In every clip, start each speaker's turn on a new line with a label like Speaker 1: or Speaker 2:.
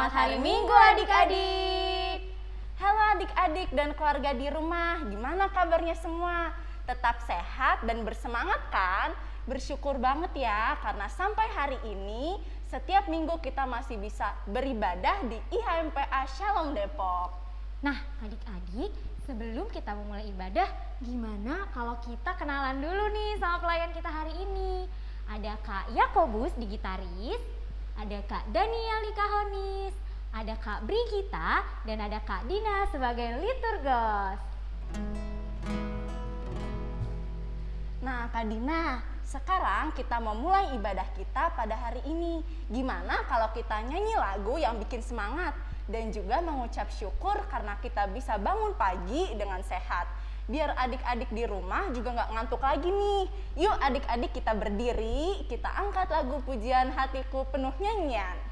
Speaker 1: selamat hari Minggu adik-adik. Halo adik-adik dan keluarga di rumah, gimana kabarnya semua? Tetap sehat dan bersemangat kan? Bersyukur banget ya karena sampai hari ini setiap minggu kita masih bisa beribadah di IHMPA Shalom Depok.
Speaker 2: Nah, adik-adik, sebelum kita memulai ibadah, gimana kalau kita kenalan dulu nih sama pelayan kita hari ini? Ada Kak Yakobus di gitaris, ada Kak Daniel kahonis, ada Kak Brigita, dan ada Kak Dina sebagai liturgos.
Speaker 1: Nah, Kak Dina, sekarang kita memulai ibadah kita pada hari ini. Gimana kalau kita nyanyi lagu yang bikin semangat dan juga mengucap syukur karena kita bisa bangun pagi dengan sehat biar adik-adik di rumah juga nggak ngantuk lagi nih. Yuk adik-adik kita berdiri, kita angkat lagu pujian hatiku penuh nyanyian.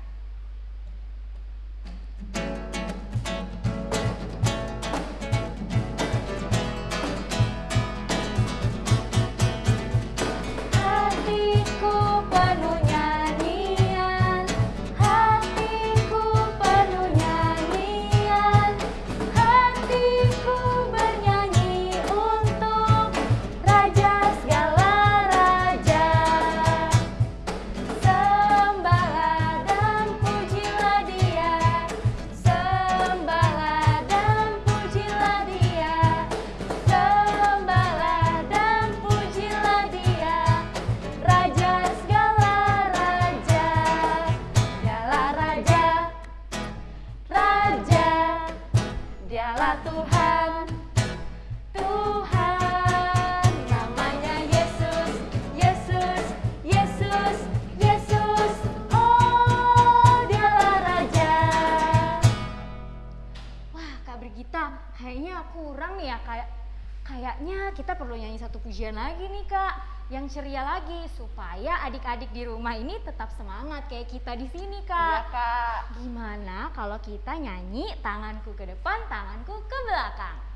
Speaker 2: Kita perlu nyanyi satu pujian lagi nih Kak, yang ceria lagi supaya adik-adik di rumah ini tetap semangat kayak kita di sini
Speaker 1: Iya
Speaker 2: Kak.
Speaker 1: kak.
Speaker 2: Gimana kalau kita nyanyi tanganku ke depan, tanganku ke belakang?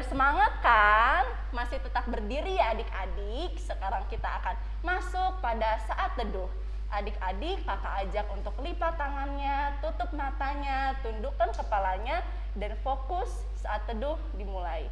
Speaker 1: Nah, udah semangat kan? Masih tetap berdiri ya adik-adik. Sekarang kita akan masuk pada saat teduh. Adik-adik, kakak ajak untuk lipat tangannya, tutup matanya, tundukkan kepalanya, dan fokus saat teduh dimulai.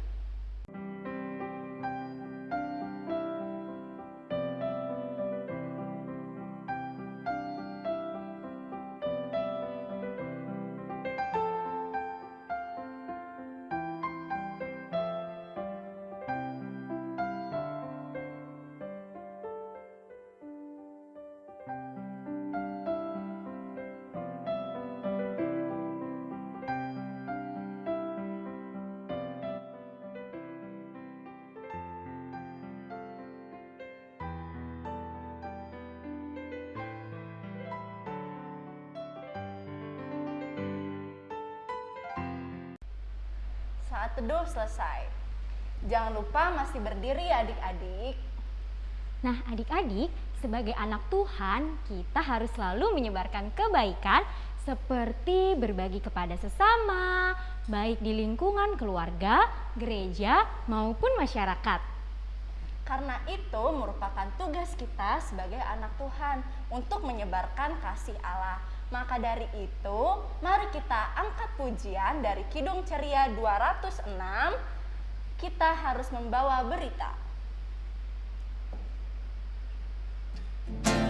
Speaker 1: Teduh selesai. Jangan lupa masih berdiri ya adik-adik.
Speaker 2: Nah, adik-adik, sebagai anak Tuhan, kita harus selalu menyebarkan kebaikan seperti berbagi kepada sesama, baik di lingkungan keluarga, gereja, maupun masyarakat.
Speaker 1: Karena itu merupakan tugas kita sebagai anak Tuhan untuk menyebarkan kasih Allah. Maka dari itu, mari kita angkat pujian dari Kidung Ceria 206. Kita harus membawa berita.
Speaker 2: Kita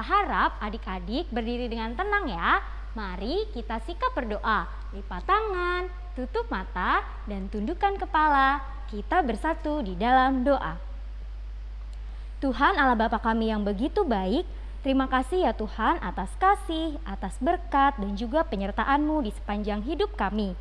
Speaker 2: Kakak harap adik-adik berdiri dengan tenang ya. Mari kita sikap berdoa. Lipat tangan, tutup mata, dan tundukkan kepala. Kita bersatu di dalam doa. Tuhan Allah Bapa kami yang begitu baik, terima kasih ya Tuhan atas kasih, atas berkat, dan juga penyertaan-Mu di sepanjang hidup kami.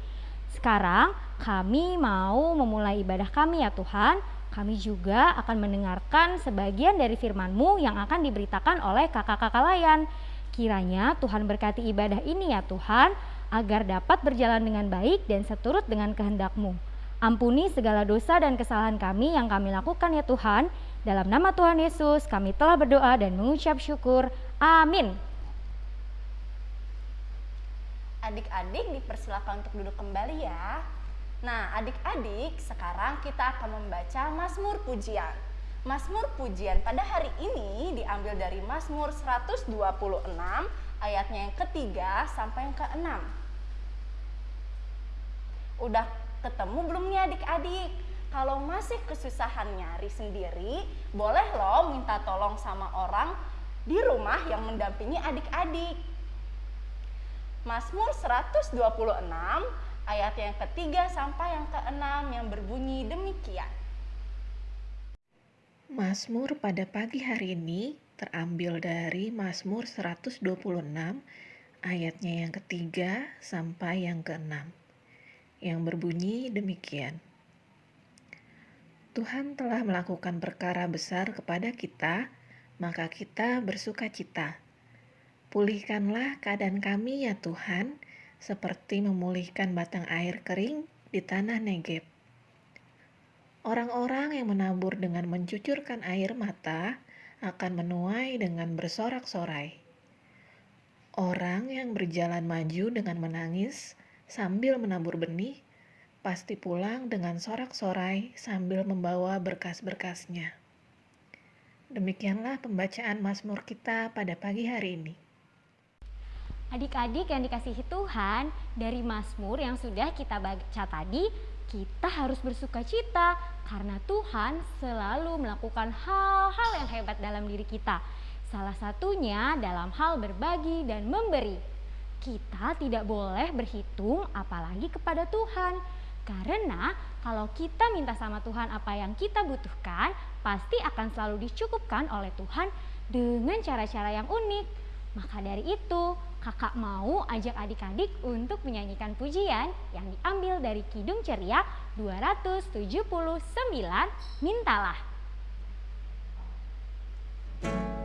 Speaker 2: Sekarang kami mau memulai ibadah kami ya Tuhan. Kami juga akan mendengarkan sebagian dari firman-Mu yang akan diberitakan oleh kakak-kakak layan. Kiranya Tuhan berkati ibadah ini ya Tuhan, agar dapat berjalan dengan baik dan seturut dengan kehendak-Mu. Ampuni segala dosa dan kesalahan kami yang kami lakukan ya Tuhan. Dalam nama Tuhan Yesus kami telah berdoa dan mengucap syukur. Amin.
Speaker 1: Adik-adik dipersilakan untuk duduk kembali ya. Nah, adik-adik, sekarang kita akan membaca Mazmur Pujian. Mazmur Pujian pada hari ini diambil dari Mazmur 126 ayatnya yang ketiga sampai yang keenam. Udah ketemu belum nih adik-adik? Kalau masih kesusahan nyari sendiri, boleh loh minta tolong sama orang di rumah yang mendampingi adik-adik. Mazmur 126 ayat yang ketiga sampai yang keenam yang berbunyi demikian.
Speaker 3: Mazmur pada pagi hari ini terambil dari Mazmur 126 ayatnya yang ketiga sampai yang keenam yang berbunyi demikian. Tuhan telah melakukan perkara besar kepada kita, maka kita bersuka cita. Pulihkanlah keadaan kami ya Tuhan, seperti memulihkan batang air kering di tanah Negeb. Orang-orang yang menabur dengan mencucurkan air mata akan menuai dengan bersorak-sorai. Orang yang berjalan maju dengan menangis sambil menabur benih pasti pulang dengan sorak-sorai sambil membawa berkas-berkasnya. Demikianlah pembacaan Mazmur kita pada pagi hari ini.
Speaker 2: Adik-adik yang dikasihi Tuhan, dari Mazmur yang sudah kita baca tadi, kita harus bersuka cita karena Tuhan selalu melakukan hal-hal yang hebat dalam diri kita. Salah satunya dalam hal berbagi dan memberi. Kita tidak boleh berhitung apalagi kepada Tuhan karena kalau kita minta sama Tuhan apa yang kita butuhkan, pasti akan selalu dicukupkan oleh Tuhan dengan cara-cara yang unik. Maka dari itu, kakak mau ajak adik-adik untuk menyanyikan pujian yang diambil dari Kidung Ceria 279, Mintalah.
Speaker 1: adik-adik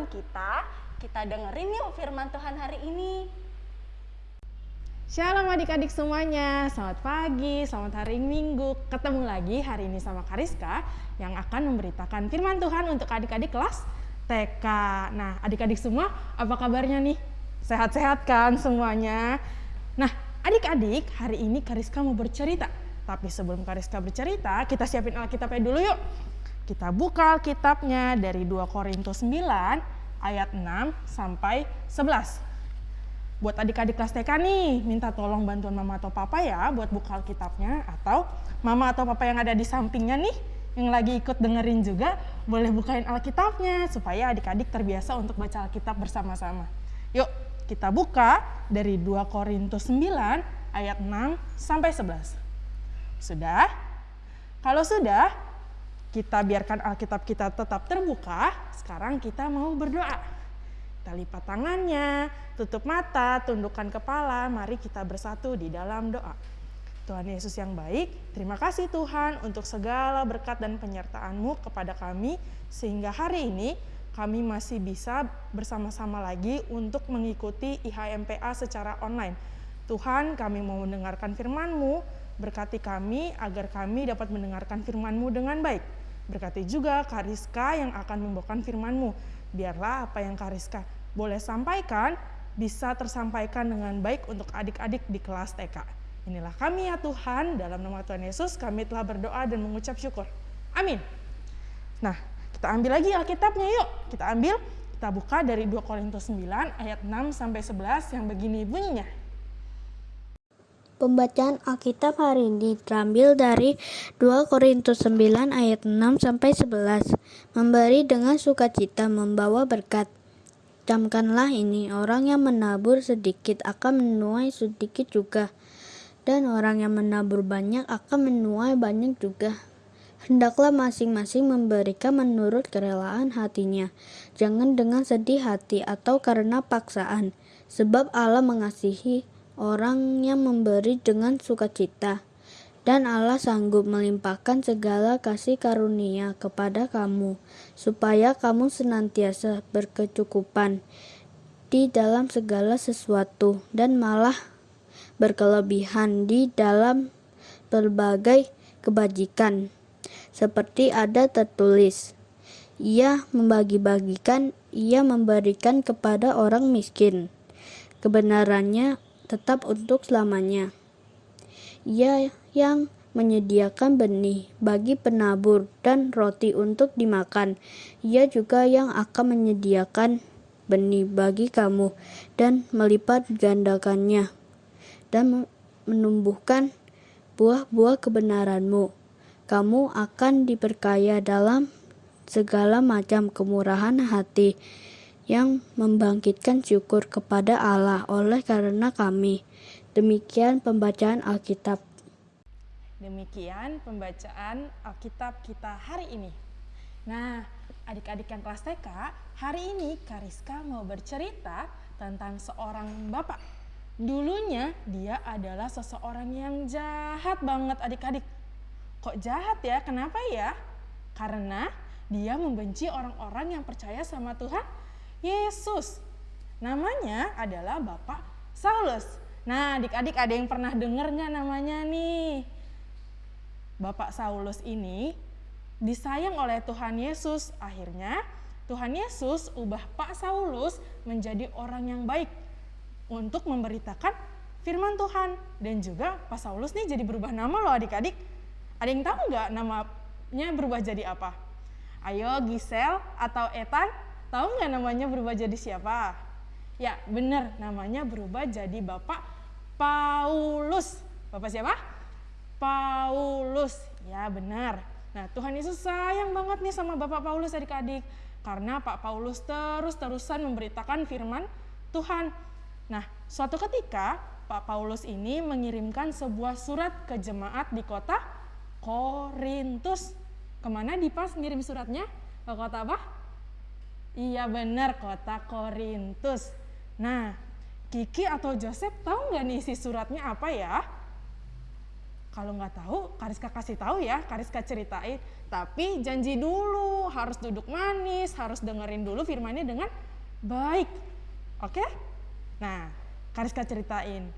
Speaker 1: pikiran kita. Kita dengerin yuk firman Tuhan hari ini.
Speaker 4: Shalom adik-adik semuanya, selamat pagi, selamat hari Minggu. Ketemu lagi hari ini sama Kariska yang akan memberitakan firman Tuhan untuk adik-adik kelas TK. Nah, adik-adik semua, apa kabarnya nih? Sehat-sehat kan semuanya? Nah, adik-adik, hari ini Kariska mau bercerita tapi sebelum Kariska bercerita, kita siapin Alkitabnya dulu yuk. Kita buka Alkitabnya dari 2 Korintus 9 ayat 6 sampai 11. Buat adik-adik kelas TK nih, minta tolong bantuan mama atau papa ya buat buka Alkitabnya atau mama atau papa yang ada di sampingnya nih yang lagi ikut dengerin juga boleh bukain Alkitabnya supaya adik-adik terbiasa untuk baca Alkitab bersama-sama. Yuk, kita buka dari 2 Korintus 9 ayat 6 sampai 11. Sudah? Kalau sudah, kita biarkan Alkitab kita tetap terbuka. Sekarang kita mau berdoa. Kita lipat tangannya, tutup mata, tundukkan kepala, mari kita bersatu di dalam doa. Tuhan Yesus yang baik, terima kasih Tuhan untuk segala berkat dan penyertaan-Mu kepada kami, sehingga hari ini kami masih bisa bersama-sama lagi untuk mengikuti IHMPA secara online. Tuhan, kami mau mendengarkan firman-Mu, berkati kami agar kami dapat mendengarkan firman-Mu dengan baik. Berkati juga Kariska yang akan membawakan firman-Mu. Biarlah apa yang Kariska boleh sampaikan bisa tersampaikan dengan baik untuk adik-adik di kelas TK. Inilah kami ya Tuhan, dalam nama Tuhan Yesus kami telah berdoa dan mengucap syukur. Amin. Nah, kita ambil lagi Alkitabnya yuk. Kita ambil, kita buka dari 2 Korintus 9 ayat 6 sampai 11 yang begini bunyinya.
Speaker 5: Pembacaan Alkitab hari ini terambil dari 2 Korintus 9 ayat 6 sampai 11. Memberi dengan sukacita membawa berkat. Camkanlah ini, orang yang menabur sedikit akan menuai sedikit juga, dan orang yang menabur banyak akan menuai banyak juga. Hendaklah masing-masing memberikan menurut kerelaan hatinya, jangan dengan sedih hati atau karena paksaan, sebab Allah mengasihi orang yang memberi dengan sukacita, dan Allah sanggup melimpahkan segala kasih karunia kepada kamu, supaya kamu senantiasa berkecukupan di dalam segala sesuatu, dan malah berkelebihan di dalam berbagai kebajikan. Seperti ada tertulis, ia membagi-bagikan, ia memberikan kepada orang miskin. Kebenarannya tetap untuk selamanya. Ia yang menyediakan benih bagi penabur dan roti untuk dimakan. Ia juga yang akan menyediakan benih bagi kamu dan melipat gandakannya dan menumbuhkan buah-buah kebenaranmu. Kamu akan diperkaya dalam segala macam kemurahan hati yang membangkitkan syukur kepada Allah oleh karena kami. Demikian pembacaan Alkitab.
Speaker 4: Demikian pembacaan Alkitab kita hari ini. Nah, adik-adik yang kelas TK, hari ini Kariska mau bercerita tentang seorang bapak. Dulunya dia adalah seseorang yang jahat banget adik-adik. Kok jahat ya? Kenapa ya? Karena dia membenci orang-orang yang percaya sama Tuhan Yesus. Namanya adalah Bapak Saulus. Nah, adik-adik ada yang pernah dengar nggak namanya nih? Bapak Saulus ini disayang oleh Tuhan Yesus. Akhirnya Tuhan Yesus ubah Pak Saulus menjadi orang yang baik untuk memberitakan firman Tuhan. Dan juga Pak Saulus nih jadi berubah nama loh adik-adik. Ada yang tahu nggak namanya berubah jadi apa? Ayo Gisel atau Ethan Tahu nggak namanya berubah jadi siapa? Ya, benar, namanya berubah jadi Bapak Paulus. Bapak siapa? Paulus. Ya, benar. Nah, Tuhan Yesus sayang banget nih sama Bapak Paulus adik-adik. Karena Pak Paulus terus-terusan memberitakan firman Tuhan. Nah, suatu ketika Pak Paulus ini mengirimkan sebuah surat ke jemaat di kota Korintus. Ke mana Dipas ngirim suratnya? Ke kota apa? Iya benar, kota Korintus. Nah, Kiki atau Joseph tahu nggak nih isi suratnya apa ya? Kalau nggak tahu, Kariska kasih tahu ya, Kariska ceritain. Tapi janji dulu, harus duduk manis, harus dengerin dulu firmannya dengan baik. Oke? Nah, Kariska ceritain.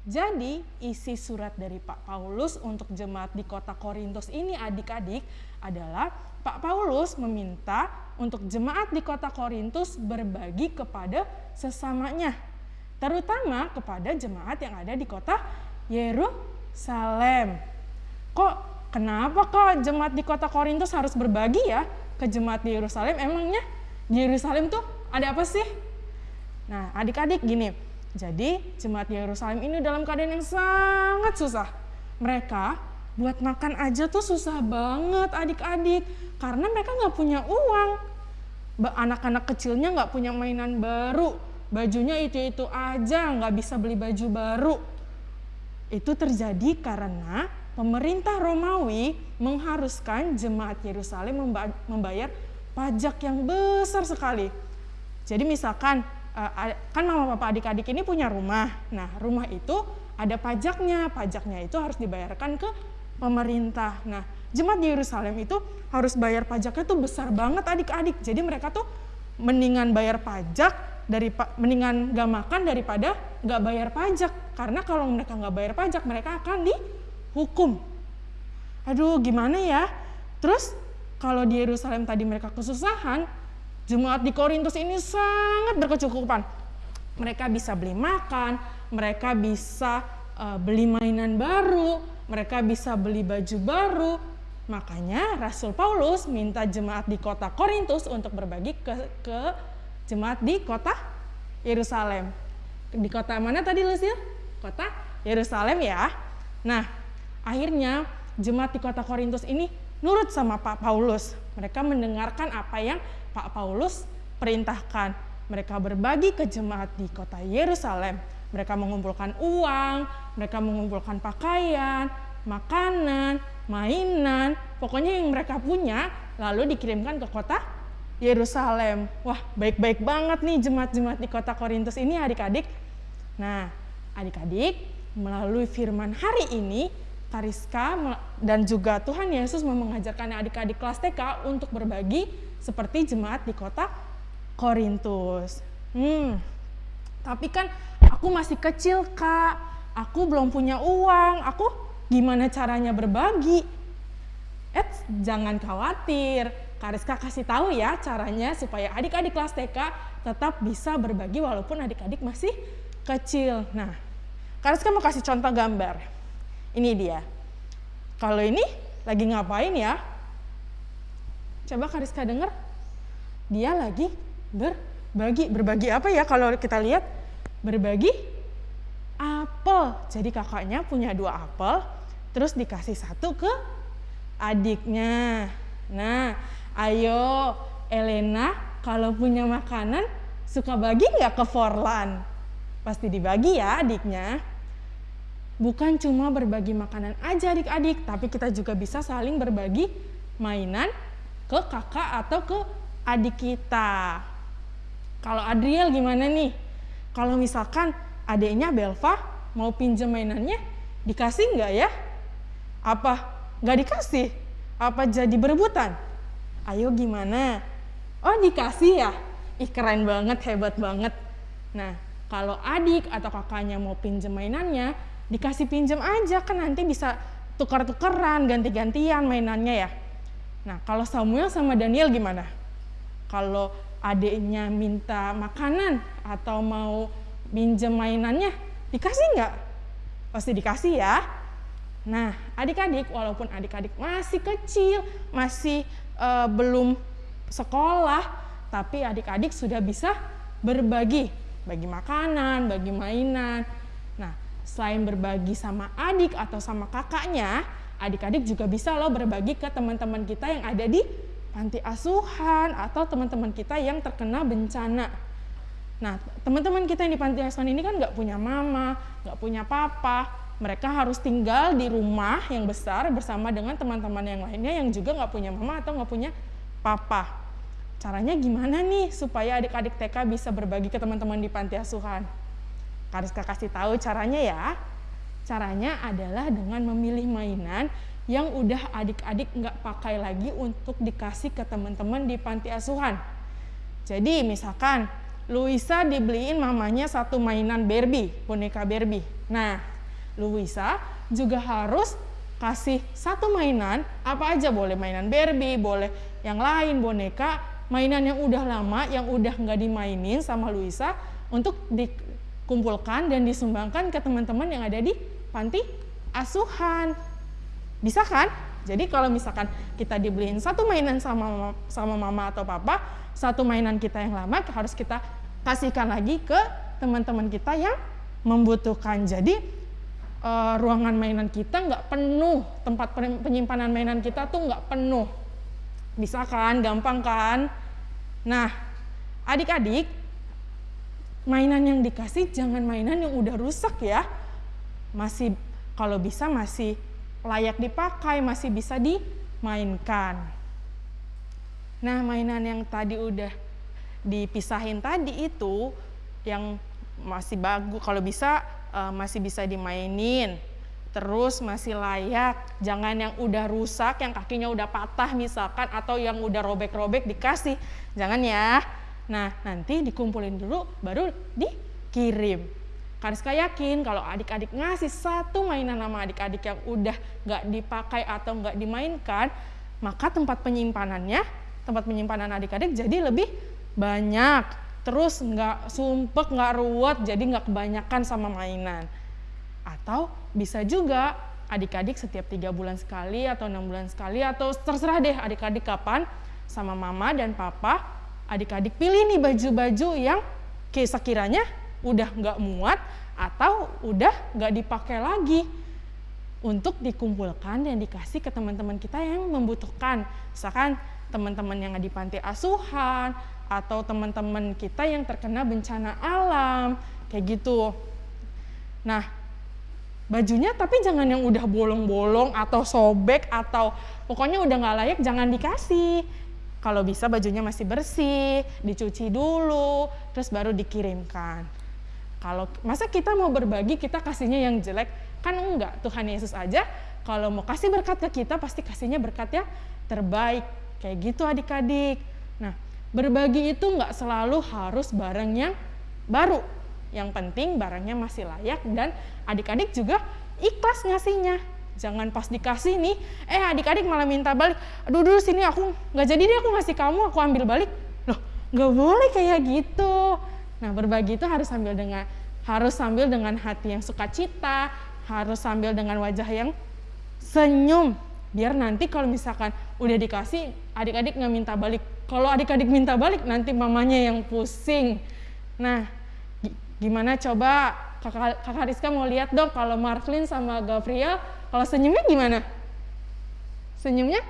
Speaker 4: Jadi, isi surat dari Pak Paulus untuk jemaat di kota Korintus ini adik-adik adalah Pak Paulus meminta untuk jemaat di kota Korintus berbagi kepada sesamanya, terutama kepada jemaat yang ada di kota Yerusalem. Kok kenapa kok jemaat di kota Korintus harus berbagi ya ke jemaat di Yerusalem? Emangnya di Yerusalem tuh ada apa sih? Nah, adik-adik gini, jadi jemaat Yerusalem ini dalam keadaan yang sangat susah. Mereka buat makan aja tuh susah banget adik-adik karena mereka nggak punya uang. Anak-anak kecilnya nggak punya mainan baru, bajunya itu-itu aja, nggak bisa beli baju baru. Itu terjadi karena pemerintah Romawi mengharuskan jemaat Yerusalem membayar pajak yang besar sekali. Jadi misalkan kan mama papa adik-adik ini punya rumah. Nah, rumah itu ada pajaknya. Pajaknya itu harus dibayarkan ke pemerintah. Nah, jemaat di Yerusalem itu harus bayar pajaknya tuh besar banget adik-adik. Jadi mereka tuh mendingan bayar pajak dari mendingan gak makan daripada gak bayar pajak. Karena kalau mereka gak bayar pajak, mereka akan dihukum. Aduh, gimana ya? Terus kalau di Yerusalem tadi mereka kesusahan, jemaat di Korintus ini sangat berkecukupan. Mereka bisa beli makan, mereka bisa uh, beli mainan baru, mereka bisa beli baju baru. Makanya Rasul Paulus minta jemaat di kota Korintus untuk berbagi ke, ke jemaat di kota Yerusalem. Di kota mana tadi Lucia? Kota Yerusalem ya. Nah, akhirnya jemaat di kota Korintus ini nurut sama Pak Paulus. Mereka mendengarkan apa yang Pak Paulus perintahkan. Mereka berbagi ke jemaat di kota Yerusalem. Mereka mengumpulkan uang, mereka mengumpulkan pakaian, makanan, mainan, pokoknya yang mereka punya lalu dikirimkan ke kota Yerusalem. Wah, baik-baik banget nih jemaat-jemaat di kota Korintus ini adik-adik. Nah, adik-adik, melalui firman hari ini Kariska dan juga Tuhan Yesus mau mengajarkan adik-adik kelas TK untuk berbagi seperti jemaat di kota Korintus. Hmm, tapi kan aku masih kecil kak, aku belum punya uang, aku gimana caranya berbagi? Eh, jangan khawatir, Kariska kasih tahu ya caranya supaya adik-adik kelas TK tetap bisa berbagi walaupun adik-adik masih kecil. Nah, Kariska mau kasih contoh gambar. Ini dia. Kalau ini lagi ngapain ya? Coba Kariska dengar. Dia lagi berbagi. Berbagi apa ya kalau kita lihat? Berbagi apel. Jadi kakaknya punya dua apel, terus dikasih satu ke adiknya. Nah, ayo Elena kalau punya makanan suka bagi nggak ke Forlan? Pasti dibagi ya adiknya bukan cuma berbagi makanan aja adik-adik, tapi kita juga bisa saling berbagi mainan ke kakak atau ke adik kita. Kalau Adriel gimana nih? Kalau misalkan adiknya Belva mau pinjam mainannya, dikasih nggak ya? Apa nggak dikasih? Apa jadi berebutan? Ayo gimana? Oh dikasih ya? Ih keren banget, hebat banget. Nah, kalau adik atau kakaknya mau pinjam mainannya, dikasih pinjam aja kan nanti bisa tukar-tukeran ganti-gantian mainannya ya. Nah kalau Samuel sama Daniel gimana? Kalau adiknya minta makanan atau mau pinjam mainannya dikasih nggak? Pasti dikasih ya. Nah adik-adik walaupun adik-adik masih kecil masih uh, belum sekolah tapi adik-adik sudah bisa berbagi. Bagi makanan bagi mainan selain berbagi sama adik atau sama kakaknya, adik-adik juga bisa loh berbagi ke teman-teman kita yang ada di panti asuhan atau teman-teman kita yang terkena bencana. Nah, teman-teman kita yang di panti asuhan ini kan nggak punya mama, nggak punya papa, mereka harus tinggal di rumah yang besar bersama dengan teman-teman yang lainnya yang juga nggak punya mama atau nggak punya papa. Caranya gimana nih supaya adik-adik TK bisa berbagi ke teman-teman di panti asuhan? Kariska kasih tahu caranya ya. Caranya adalah dengan memilih mainan yang udah adik-adik nggak pakai lagi untuk dikasih ke teman-teman di panti asuhan. Jadi misalkan Luisa dibeliin mamanya satu mainan Barbie, boneka Barbie. Nah, Luisa juga harus kasih satu mainan, apa aja boleh mainan Barbie, boleh yang lain boneka, mainan yang udah lama, yang udah nggak dimainin sama Luisa untuk di, kumpulkan dan disumbangkan ke teman-teman yang ada di panti asuhan. Bisa kan? Jadi kalau misalkan kita dibeliin satu mainan sama sama mama atau papa, satu mainan kita yang lama harus kita kasihkan lagi ke teman-teman kita yang membutuhkan. Jadi uh, ruangan mainan kita nggak penuh, tempat penyimpanan mainan kita tuh nggak penuh. Bisa kan? Gampang kan? Nah, adik-adik, mainan yang dikasih jangan mainan yang udah rusak ya. Masih kalau bisa masih layak dipakai, masih bisa dimainkan. Nah, mainan yang tadi udah dipisahin tadi itu yang masih bagus kalau bisa uh, masih bisa dimainin terus masih layak jangan yang udah rusak yang kakinya udah patah misalkan atau yang udah robek-robek dikasih jangan ya nah nanti dikumpulin dulu baru dikirim. Kariska yakin kalau adik-adik ngasih satu mainan nama adik-adik yang udah nggak dipakai atau nggak dimainkan maka tempat penyimpanannya tempat penyimpanan adik-adik jadi lebih banyak. Terus nggak sumpek nggak ruwet jadi nggak kebanyakan sama mainan. Atau bisa juga adik-adik setiap tiga bulan sekali atau enam bulan sekali atau terserah deh adik-adik kapan sama mama dan papa adik-adik pilih nih baju-baju yang sekiranya udah nggak muat atau udah nggak dipakai lagi untuk dikumpulkan dan dikasih ke teman-teman kita yang membutuhkan. Misalkan teman-teman yang di panti asuhan atau teman-teman kita yang terkena bencana alam kayak gitu. Nah bajunya tapi jangan yang udah bolong-bolong atau sobek atau pokoknya udah nggak layak jangan dikasih kalau bisa bajunya masih bersih dicuci dulu terus baru dikirimkan. Kalau masa kita mau berbagi kita kasihnya yang jelek? Kan enggak Tuhan Yesus aja kalau mau kasih berkat ke kita pasti kasihnya berkat yang terbaik. Kayak gitu adik-adik. Nah berbagi itu nggak selalu harus barang yang baru. Yang penting barangnya masih layak dan adik-adik juga ikhlas ngasihnya. Jangan pas dikasih nih, eh adik-adik malah minta balik. Aduh dulu sini aku nggak jadi deh aku ngasih kamu, aku ambil balik. Loh nggak boleh kayak gitu. Nah berbagi itu harus sambil dengan harus sambil dengan hati yang sukacita, harus sambil dengan wajah yang senyum. Biar nanti kalau misalkan udah dikasih, adik-adik nggak minta balik. Kalau adik-adik minta balik, nanti mamanya yang pusing. Nah, Gimana coba kakak, kakak Rizka mau lihat dong kalau Marvin sama Gabriel, kalau senyumnya gimana? Senyumnya?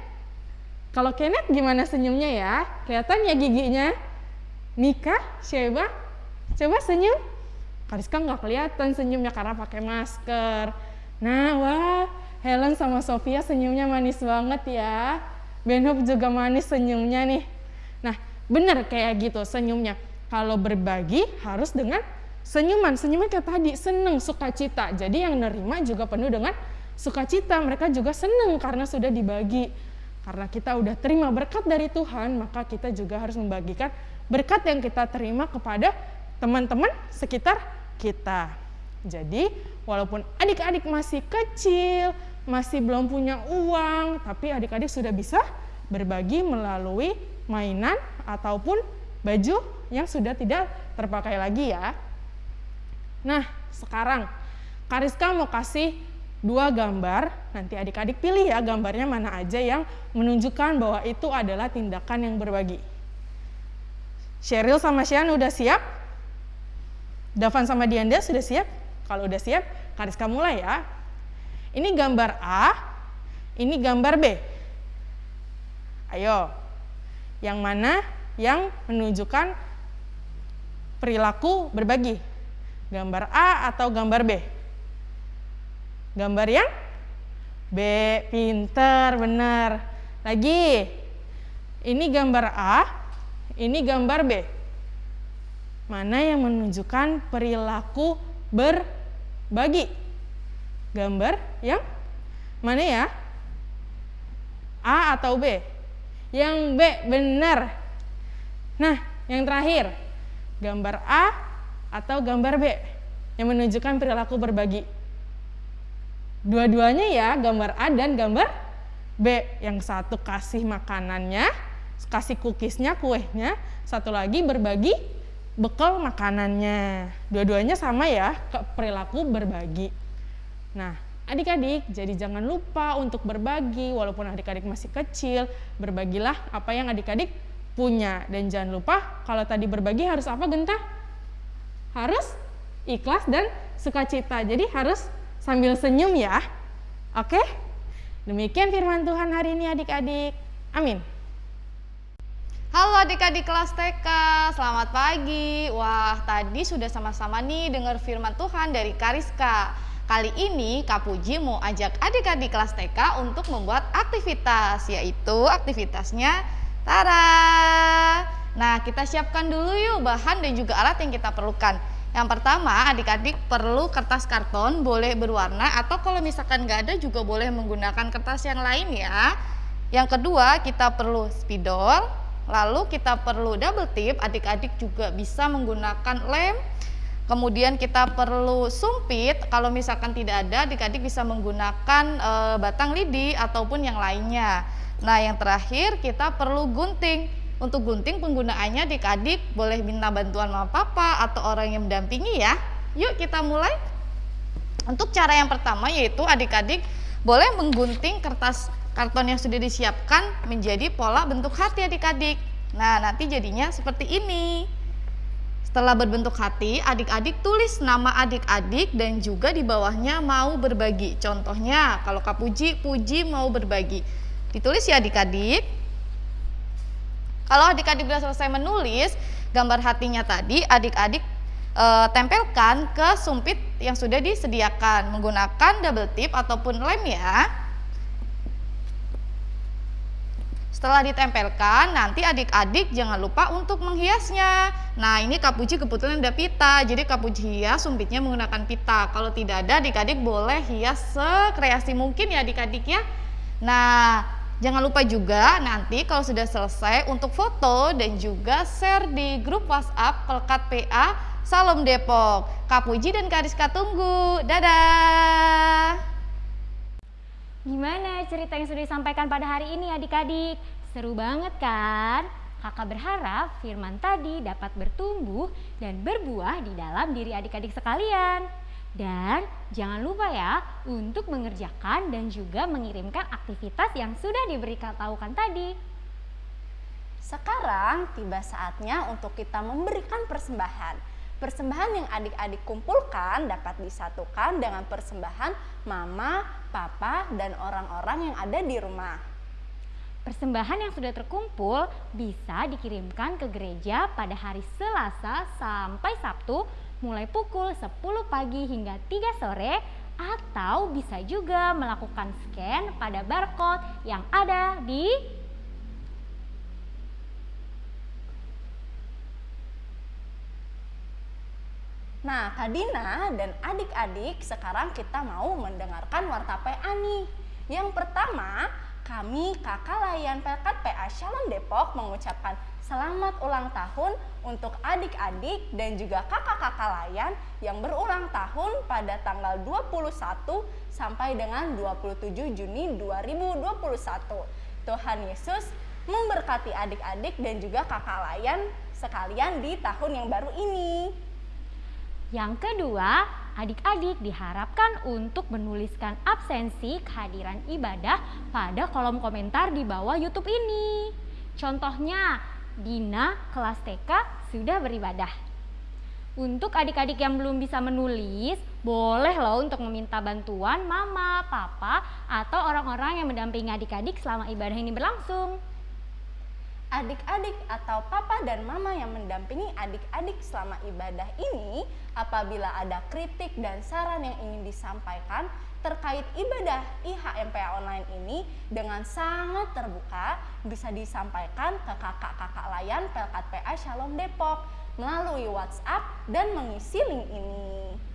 Speaker 4: Kalau Kenneth gimana senyumnya ya? Kelihatan ya giginya? Mika, Sheba, coba senyum. Kariska nggak kelihatan senyumnya karena pakai masker. Nah, wah, Helen sama Sofia senyumnya manis banget ya. Benhop juga manis senyumnya nih. Nah, bener kayak gitu senyumnya. Kalau berbagi harus dengan senyuman senyuman kayak tadi seneng sukacita. Jadi yang nerima juga penuh dengan sukacita. Mereka juga seneng karena sudah dibagi. Karena kita udah terima berkat dari Tuhan maka kita juga harus membagikan berkat yang kita terima kepada teman-teman sekitar kita. Jadi walaupun adik-adik masih kecil masih belum punya uang tapi adik-adik sudah bisa berbagi melalui mainan ataupun baju yang sudah tidak terpakai lagi ya Nah, sekarang Kariska mau kasih dua gambar, nanti adik-adik pilih ya gambarnya mana aja yang menunjukkan bahwa itu adalah tindakan yang berbagi. Cheryl sama Sian udah siap? Davan sama Dianda sudah siap? Kalau udah siap, Kariska mulai ya. Ini gambar A, ini gambar B. Ayo, yang mana yang menunjukkan perilaku berbagi? Gambar A atau gambar B? Gambar yang B, pinter, benar. Lagi, ini gambar A, ini gambar B. Mana yang menunjukkan perilaku berbagi? Gambar yang mana ya? A atau B? Yang B, benar. Nah, yang terakhir, gambar A atau gambar B yang menunjukkan perilaku berbagi. Dua-duanya ya, gambar A dan gambar B. Yang satu kasih makanannya, kasih cookiesnya, kuehnya, satu lagi berbagi bekal makanannya. Dua-duanya sama ya, ke perilaku berbagi. Nah, adik-adik, jadi jangan lupa untuk berbagi, walaupun adik-adik masih kecil, berbagilah apa yang adik-adik punya. Dan jangan lupa, kalau tadi berbagi harus apa, Genta? Harus ikhlas dan sukacita. Jadi harus sambil senyum ya. Oke? Demikian firman Tuhan hari ini adik-adik. Amin.
Speaker 1: Halo adik-adik kelas TK, selamat pagi. Wah, tadi sudah sama-sama nih dengar firman Tuhan dari Kariska. Kali ini Kak Puji mau ajak adik-adik kelas TK untuk membuat aktivitas, yaitu aktivitasnya Tara.
Speaker 6: Nah, kita siapkan dulu yuk bahan dan juga alat yang kita perlukan. Yang pertama, adik-adik perlu kertas karton, boleh berwarna atau kalau misalkan nggak ada juga boleh menggunakan kertas yang lain ya. Yang kedua, kita perlu spidol, lalu kita perlu double tip, adik-adik juga bisa menggunakan lem. Kemudian kita perlu sumpit, kalau misalkan tidak ada, adik-adik bisa menggunakan e, batang lidi ataupun yang lainnya. Nah, yang terakhir kita perlu gunting. Untuk gunting penggunaannya adik-adik boleh minta bantuan mama papa atau orang yang mendampingi ya. Yuk kita mulai. Untuk cara yang pertama yaitu adik-adik boleh menggunting kertas karton yang sudah disiapkan menjadi pola bentuk hati adik-adik. Nah, nanti jadinya seperti ini. Setelah berbentuk hati, adik-adik tulis nama adik-adik dan juga di bawahnya mau berbagi. Contohnya, kalau Kak Puji, Puji mau berbagi. Ditulis ya adik-adik. Kalau adik-adik sudah selesai menulis gambar hatinya tadi, adik-adik e, tempelkan ke sumpit yang sudah disediakan menggunakan double tip ataupun lem ya. Setelah ditempelkan, nanti adik-adik jangan lupa untuk menghiasnya. Nah, ini kapuji kebetulan ada pita, jadi kapuji hias sumpitnya menggunakan pita. Kalau tidak ada, adik-adik boleh hias sekreasi mungkin ya adik-adik ya. Nah, Jangan lupa juga nanti kalau sudah selesai untuk foto dan juga share di grup WhatsApp Pelkat PA Salam Depok. Kak Puji dan Kak Rizka tunggu. Dadah!
Speaker 2: Gimana cerita yang sudah disampaikan pada hari ini adik-adik? Seru banget kan? Kakak berharap firman tadi dapat bertumbuh dan berbuah di dalam diri adik-adik sekalian. Dan jangan lupa ya untuk mengerjakan dan juga mengirimkan aktivitas yang sudah diberitahukan tadi.
Speaker 1: Sekarang tiba saatnya untuk kita memberikan persembahan. Persembahan yang adik-adik kumpulkan dapat disatukan dengan persembahan mama, papa, dan orang-orang yang ada di rumah.
Speaker 2: Persembahan yang sudah terkumpul bisa dikirimkan ke gereja pada hari Selasa sampai Sabtu mulai pukul 10 pagi hingga 3 sore atau bisa juga melakukan scan pada barcode yang ada di
Speaker 1: Nah, Kak Dina dan adik-adik sekarang kita mau mendengarkan warta PA nih. Yang pertama, kami kakak layan Pelkat PA Shalom Depok mengucapkan selamat ulang tahun untuk adik-adik dan juga kakak-kakak layan yang berulang tahun pada tanggal 21 sampai dengan 27 Juni 2021. Tuhan Yesus memberkati adik-adik dan juga kakak layan sekalian di tahun yang baru ini.
Speaker 2: Yang kedua, adik-adik diharapkan untuk menuliskan absensi kehadiran ibadah pada kolom komentar di bawah YouTube ini. Contohnya, Dina kelas TK sudah beribadah. Untuk adik-adik yang belum bisa menulis, boleh loh untuk meminta bantuan mama, papa, atau orang-orang yang mendampingi adik-adik selama ibadah ini berlangsung.
Speaker 1: Adik-adik atau papa dan mama yang mendampingi adik-adik selama ibadah ini, apabila ada kritik dan saran yang ingin disampaikan, terkait ibadah IHMPA online ini dengan sangat terbuka bisa disampaikan ke kakak-kakak layan Pelkat PA Shalom Depok melalui WhatsApp dan mengisi link ini.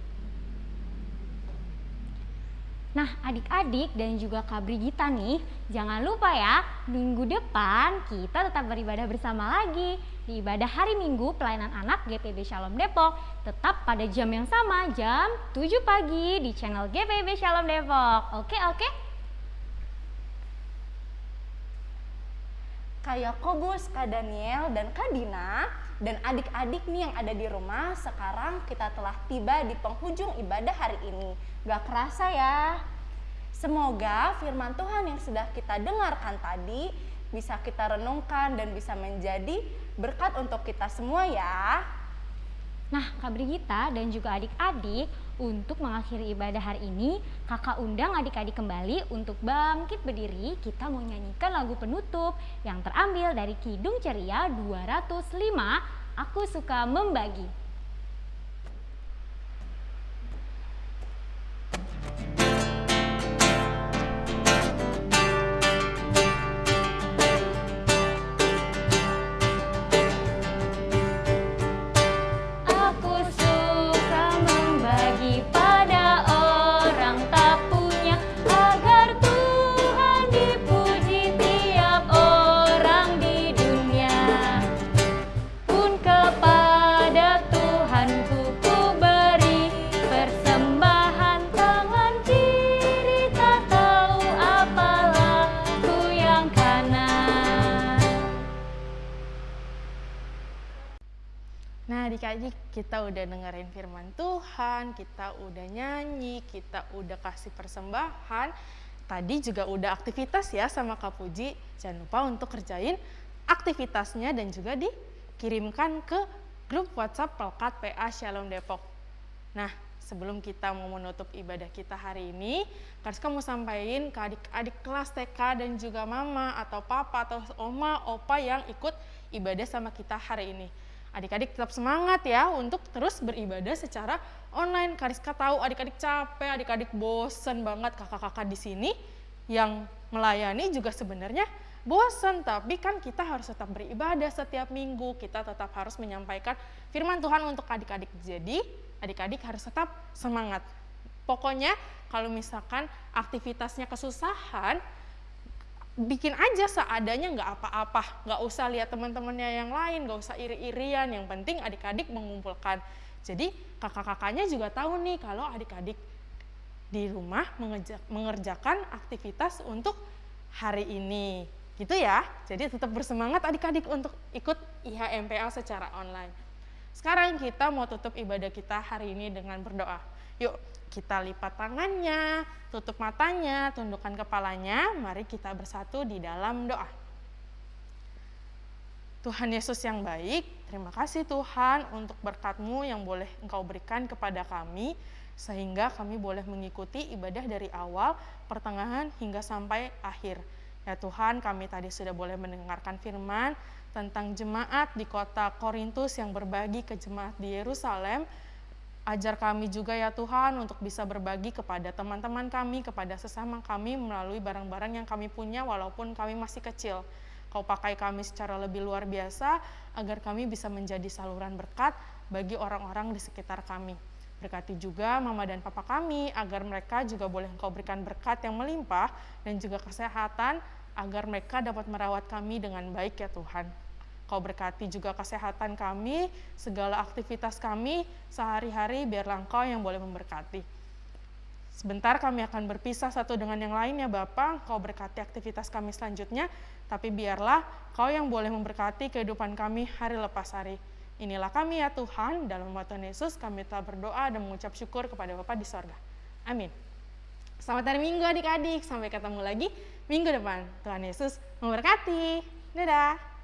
Speaker 2: Nah, adik-adik dan juga Kak Brigita nih, jangan lupa ya, minggu depan kita tetap beribadah bersama lagi di ibadah hari Minggu pelayanan anak GPB Shalom Depok, tetap pada jam yang sama, jam 7 pagi di channel GPB Shalom Depok. Oke, oke?
Speaker 1: Kayak Kobus, Kak Daniel, dan Kak Dina, dan adik-adik nih yang ada di rumah, sekarang kita telah tiba di penghujung ibadah hari ini Gak kerasa ya. Semoga firman Tuhan yang sudah kita dengarkan tadi bisa kita renungkan dan bisa menjadi berkat untuk kita semua ya.
Speaker 2: Nah, Kak Brigita dan juga adik-adik, untuk mengakhiri ibadah hari ini, kakak undang adik-adik kembali untuk bangkit berdiri. Kita mau nyanyikan lagu penutup yang terambil dari Kidung Ceria 205, Aku Suka Membagi.
Speaker 4: Kita udah dengerin firman Tuhan, kita udah nyanyi, kita udah kasih persembahan. Tadi juga udah aktivitas ya sama Kak Puji. Jangan lupa untuk kerjain aktivitasnya dan juga dikirimkan ke grup WhatsApp Pelkat PA Shalom Depok. Nah, sebelum kita mau menutup ibadah kita hari ini, Kariska mau sampaikan ke adik-adik kelas TK dan juga mama atau papa atau oma, opa yang ikut ibadah sama kita hari ini. Adik-adik tetap semangat ya untuk terus beribadah secara online. Kariska tahu adik-adik capek, adik-adik bosen banget kakak-kakak di sini yang melayani juga sebenarnya bosan, tapi kan kita harus tetap beribadah setiap minggu, kita tetap harus menyampaikan firman Tuhan untuk adik-adik. Jadi, adik-adik harus tetap semangat. Pokoknya kalau misalkan aktivitasnya kesusahan, bikin aja seadanya nggak apa-apa, nggak usah lihat teman-temannya yang lain, nggak usah iri-irian, yang penting adik-adik mengumpulkan. Jadi kakak-kakaknya juga tahu nih kalau adik-adik di rumah mengerjakan aktivitas untuk hari ini. Gitu ya, jadi tetap bersemangat adik-adik untuk ikut IHMPL secara online. Sekarang kita mau tutup ibadah kita hari ini dengan berdoa. Yuk, kita lipat tangannya, tutup matanya, tundukkan kepalanya. Mari kita bersatu di dalam doa. Tuhan Yesus yang baik, terima kasih Tuhan untuk berkat-Mu yang boleh Engkau berikan kepada kami, sehingga kami boleh mengikuti ibadah dari awal, pertengahan, hingga sampai akhir. Ya Tuhan, kami tadi sudah boleh mendengarkan firman tentang jemaat di kota Korintus yang berbagi ke jemaat di Yerusalem. Ajar kami juga ya Tuhan untuk bisa berbagi kepada teman-teman kami, kepada sesama kami melalui barang-barang yang kami punya walaupun kami masih kecil. Kau pakai kami secara lebih luar biasa agar kami bisa menjadi saluran berkat bagi orang-orang di sekitar kami. Berkati juga mama dan papa kami agar mereka juga boleh engkau berikan berkat yang melimpah dan juga kesehatan agar mereka dapat merawat kami dengan baik ya Tuhan. Kau berkati juga kesehatan kami, segala aktivitas kami sehari-hari biarlah Engkau yang boleh memberkati. Sebentar kami akan berpisah satu dengan yang lain ya Bapak, Kau berkati aktivitas kami selanjutnya, tapi biarlah Kau yang boleh memberkati kehidupan kami hari lepas hari. Inilah kami ya Tuhan, dalam nama Tuhan Yesus kami telah berdoa dan mengucap syukur kepada Bapa di sorga. Amin. Selamat hari Minggu adik-adik, sampai ketemu lagi minggu depan. Tuhan Yesus memberkati. Dadah.